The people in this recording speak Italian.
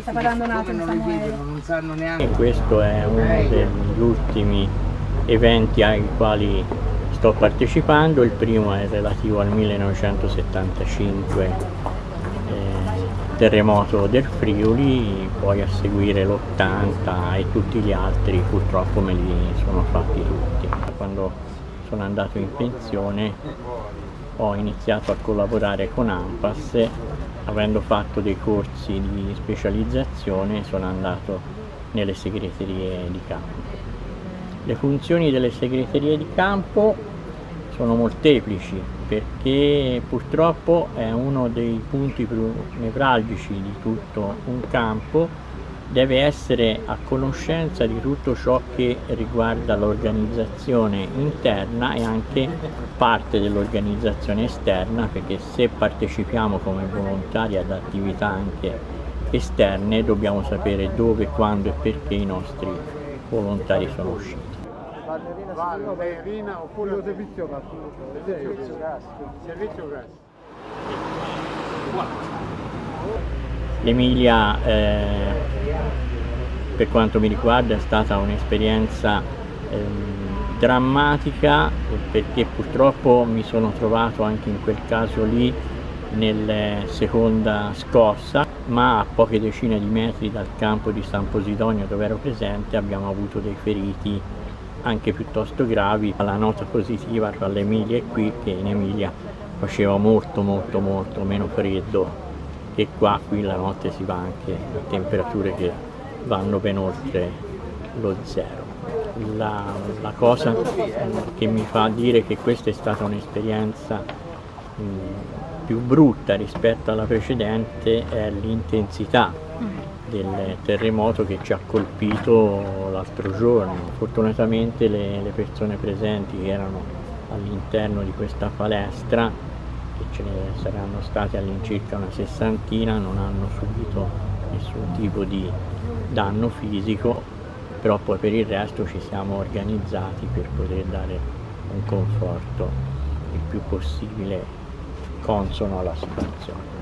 sta parlando un attimo non vedono, non sanno neanche. E questo è uno degli ultimi eventi ai quali sto partecipando, il primo è relativo al 1975 eh, terremoto del Friuli, poi a seguire l'80 e tutti gli altri purtroppo me li sono fatti tutti. Quando sono andato in pensione ho iniziato a collaborare con AMPAS, avendo fatto dei corsi di specializzazione sono andato nelle segreterie di campo. Le funzioni delle segreterie di campo sono molteplici perché purtroppo è uno dei punti più nevralgici di tutto un campo deve essere a conoscenza di tutto ciò che riguarda l'organizzazione interna e anche parte dell'organizzazione esterna perché se partecipiamo come volontari ad attività anche esterne dobbiamo sapere dove, quando e perché i nostri volontari sono usciti. Ballerina oppure servizio gas. Servizio gas. Servizio gas. L'Emilia eh, per quanto mi riguarda è stata un'esperienza ehm, drammatica perché purtroppo mi sono trovato anche in quel caso lì nella seconda scossa ma a poche decine di metri dal campo di San Posidonio dove ero presente abbiamo avuto dei feriti anche piuttosto gravi. La nota positiva tra l'Emilia e qui che in Emilia faceva molto molto molto meno freddo che qua qui la notte si va anche a temperature che vanno ben oltre lo zero. La, la cosa che mi fa dire che questa è stata un'esperienza più brutta rispetto alla precedente è l'intensità del terremoto che ci ha colpito l'altro giorno. Fortunatamente le, le persone presenti che erano all'interno di questa palestra che ce ne saranno state all'incirca una sessantina, non hanno subito nessun tipo di danno fisico, però poi per il resto ci siamo organizzati per poter dare un conforto il più possibile consono alla situazione.